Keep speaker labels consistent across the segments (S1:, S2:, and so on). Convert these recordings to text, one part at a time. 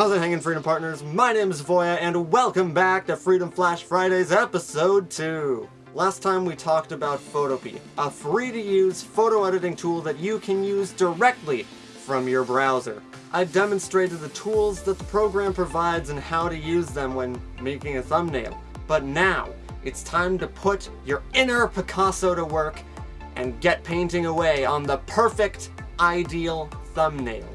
S1: How's it hanging, Freedom Partners? My name is Voya, and welcome back to Freedom Flash Fridays Episode 2. Last time we talked about Photopea, a free-to-use photo editing tool that you can use directly from your browser. I demonstrated the tools that the program provides and how to use them when making a thumbnail. But now, it's time to put your inner Picasso to work and get painting away on the perfect, ideal thumbnail.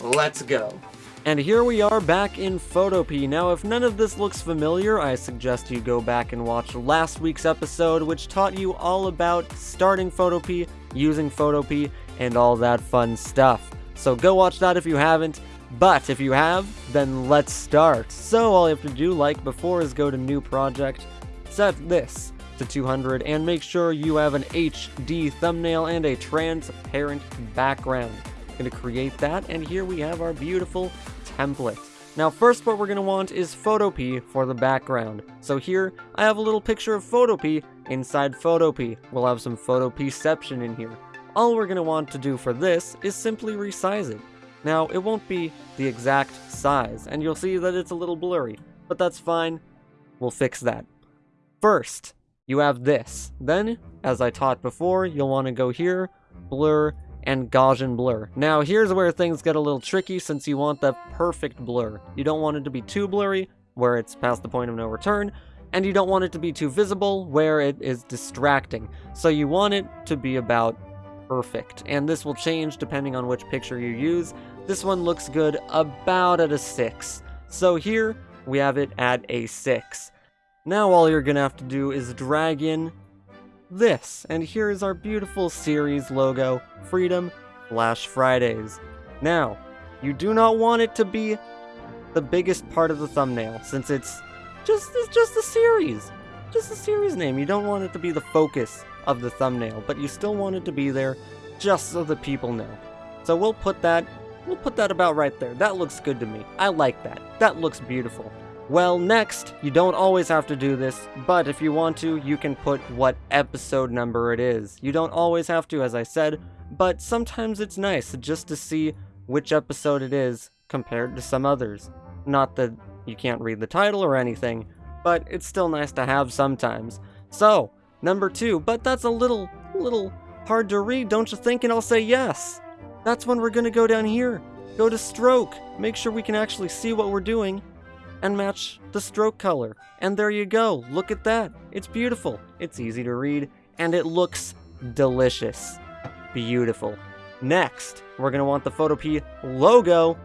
S1: Let's go. And here we are back in Photopea. Now, if none of this looks familiar, I suggest you go back and watch last week's episode, which taught you all about starting Photopea, using Photopea, and all that fun stuff. So go watch that if you haven't. But if you have, then let's start. So all you have to do, like before, is go to New Project, set this to 200, and make sure you have an HD thumbnail and a transparent background. To create that, and here we have our beautiful template. Now first what we're going to want is Photopea for the background. So here, I have a little picture of Photopea inside Photopea. We'll have some Photopeaception in here. All we're going to want to do for this is simply resize it. Now, it won't be the exact size, and you'll see that it's a little blurry, but that's fine. We'll fix that. First, you have this. Then, as I taught before, you'll want to go here, blur, and Gaussian blur. Now here's where things get a little tricky since you want the perfect blur. You don't want it to be too blurry, where it's past the point of no return, and you don't want it to be too visible, where it is distracting. So you want it to be about perfect, and this will change depending on which picture you use. This one looks good about at a 6. So here, we have it at a 6. Now all you're gonna have to do is drag in this, and here is our beautiful series logo, Freedom Flash Fridays. Now, you do not want it to be the biggest part of the thumbnail, since it's just it's just a series. Just a series name. You don't want it to be the focus of the thumbnail, but you still want it to be there just so the people know. So we'll put that we'll put that about right there. That looks good to me. I like that. That looks beautiful. Well, next, you don't always have to do this, but if you want to, you can put what episode number it is. You don't always have to, as I said, but sometimes it's nice just to see which episode it is compared to some others. Not that you can't read the title or anything, but it's still nice to have sometimes. So, number two, but that's a little, little hard to read, don't you think? And I'll say yes. That's when we're gonna go down here. Go to stroke. Make sure we can actually see what we're doing and match the stroke color. And there you go, look at that. It's beautiful, it's easy to read, and it looks delicious. Beautiful. Next, we're gonna want the Photopea logo.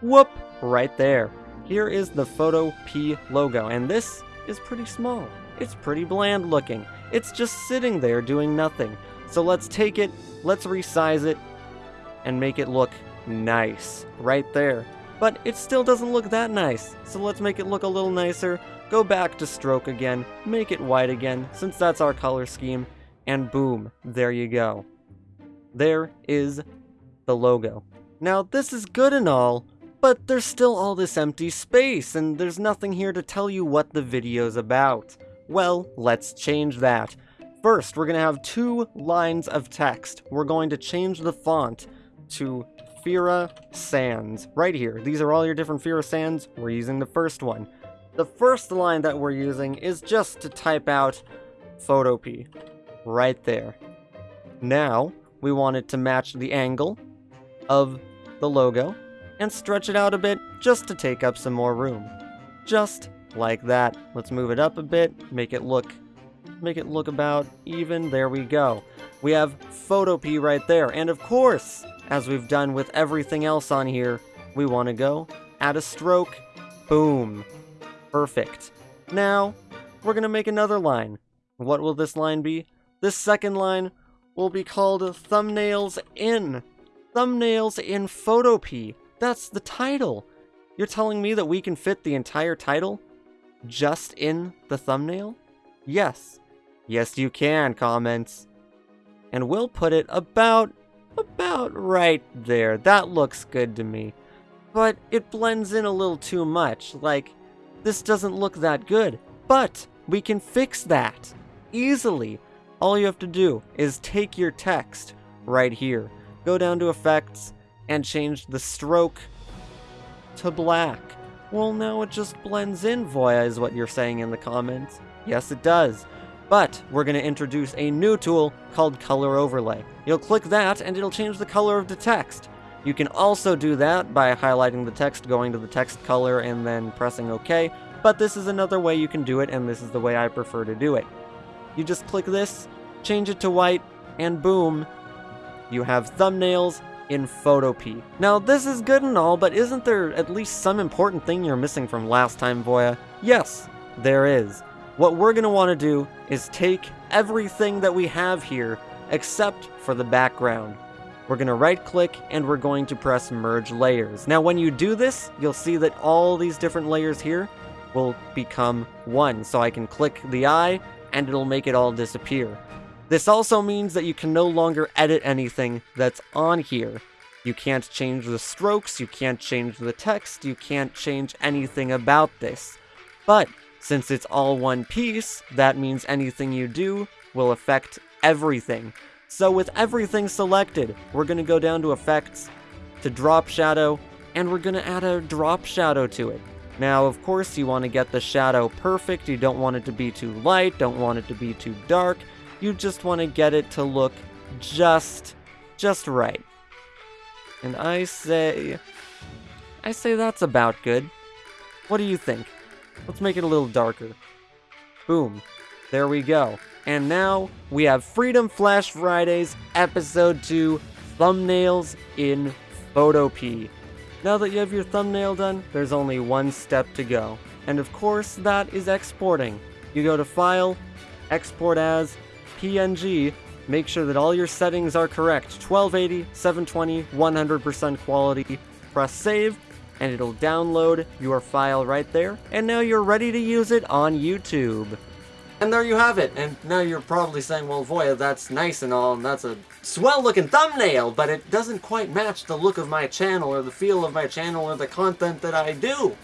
S1: Whoop, right there. Here is the Photopea logo, and this is pretty small. It's pretty bland looking. It's just sitting there doing nothing. So let's take it, let's resize it, and make it look nice. Right there but it still doesn't look that nice. So let's make it look a little nicer, go back to stroke again, make it white again, since that's our color scheme, and boom, there you go. There is the logo. Now this is good and all, but there's still all this empty space, and there's nothing here to tell you what the video's about. Well, let's change that. First, we're going to have two lines of text. We're going to change the font to Fira Sans, right here. These are all your different Fira Sans. We're using the first one. The first line that we're using is just to type out Photopea, right there. Now, we want it to match the angle of the logo and stretch it out a bit just to take up some more room. Just like that. Let's move it up a bit, make it look make it look about even. There we go. We have Photopea right there. And of course, as we've done with everything else on here, we want to go, add a stroke, boom. Perfect. Now, we're going to make another line. What will this line be? This second line will be called Thumbnails In. Thumbnails in Photopea. That's the title. You're telling me that we can fit the entire title just in the thumbnail? Yes. Yes, you can, comments. And we'll put it about about right there. That looks good to me. But it blends in a little too much. Like, this doesn't look that good. But we can fix that easily. All you have to do is take your text right here, go down to effects, and change the stroke to black. Well, now it just blends in, Voya, is what you're saying in the comments. Yes, it does. But we're going to introduce a new tool called Color Overlay. You'll click that and it'll change the color of the text. You can also do that by highlighting the text, going to the text color, and then pressing OK, but this is another way you can do it, and this is the way I prefer to do it. You just click this, change it to white, and boom, you have thumbnails in Photopea. Now, this is good and all, but isn't there at least some important thing you're missing from last time, Voya? Yes, there is. What we're going to want to do is take everything that we have here, except for the background. We're going to right click and we're going to press merge layers. Now when you do this, you'll see that all these different layers here will become one. So I can click the eye and it'll make it all disappear. This also means that you can no longer edit anything that's on here. You can't change the strokes, you can't change the text, you can't change anything about this. But since it's all one piece, that means anything you do will affect everything. So with everything selected, we're going to go down to Effects, to Drop Shadow, and we're going to add a drop shadow to it. Now, of course, you want to get the shadow perfect. You don't want it to be too light, don't want it to be too dark. You just want to get it to look just, just right. And I say, I say that's about good. What do you think? Let's make it a little darker. Boom. There we go. And now we have Freedom Flash Fridays Episode 2 Thumbnails in Photopea. Now that you have your thumbnail done, there's only one step to go. And of course, that is exporting. You go to File, Export as, PNG, make sure that all your settings are correct 1280, 720, 100% quality. Press Save, and it'll download your file right there. And now you're ready to use it on YouTube. And there you have it. And now you're probably saying, well, Voya, that's nice and all, and that's a swell-looking thumbnail, but it doesn't quite match the look of my channel, or the feel of my channel, or the content that I do.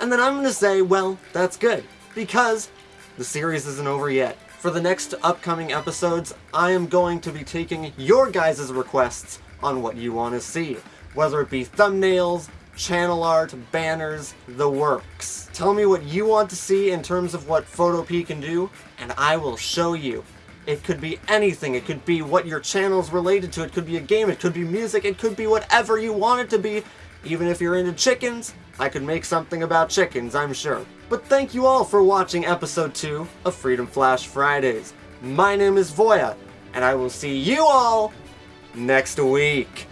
S1: And then I'm going to say, well, that's good, because the series isn't over yet. For the next upcoming episodes, I am going to be taking your guys' requests on what you want to see. Whether it be thumbnails, channel art, banners, the works. Tell me what you want to see in terms of what Photopea can do, and I will show you. It could be anything, it could be what your channel's related to, it could be a game, it could be music, it could be whatever you want it to be. Even if you're into chickens, I could make something about chickens, I'm sure. But thank you all for watching episode 2 of Freedom Flash Fridays. My name is Voya, and I will see you all next week.